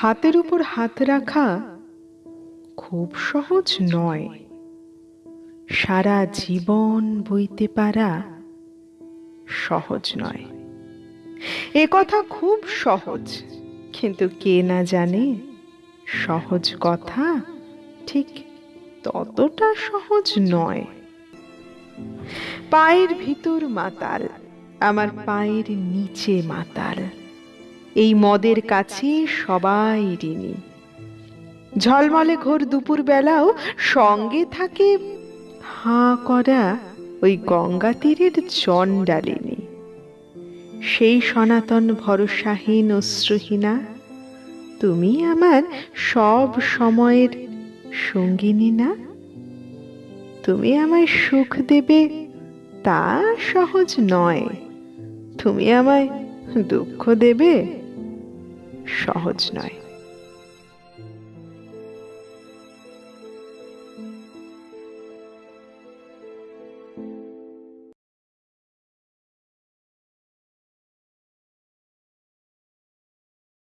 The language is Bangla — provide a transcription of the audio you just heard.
হাতের উপর হাত রাখা খুব সহজ নয়। সারা জীবন বইতে পারা সহজ নয়। এ কথা খুব সহজ, কিন্তু কে না জানে সহজ কথা ঠিক ততটা সহজ নয়। পায়ের ভিতর মাতাল, আমার পায়ের নিচে মাতাল। এই মদের কাছে সবাই ঋণী। ঝলমলে ঘোর দুপুর বেলাও সঙ্গে থাকে হাঁ করা ওই গঙ্গা তীরের চণ্ডালিনী। সেই সনাতন ভরসাহীন অশ্রুহীনা তুমি আমার সব সময়ের সঙ্গিনী না? তুমি আমায় সুখ দেবে তা সহজ নয়। তুমি আমায় দুঃখ দেবে সহজ নয়।